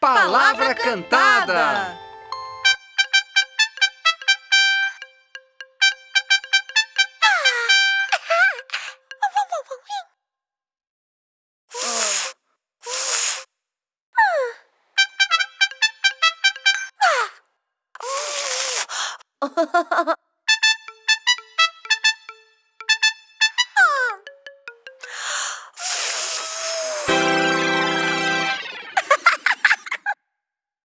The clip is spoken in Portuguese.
Palavra Cantada! Ha ha ha ha!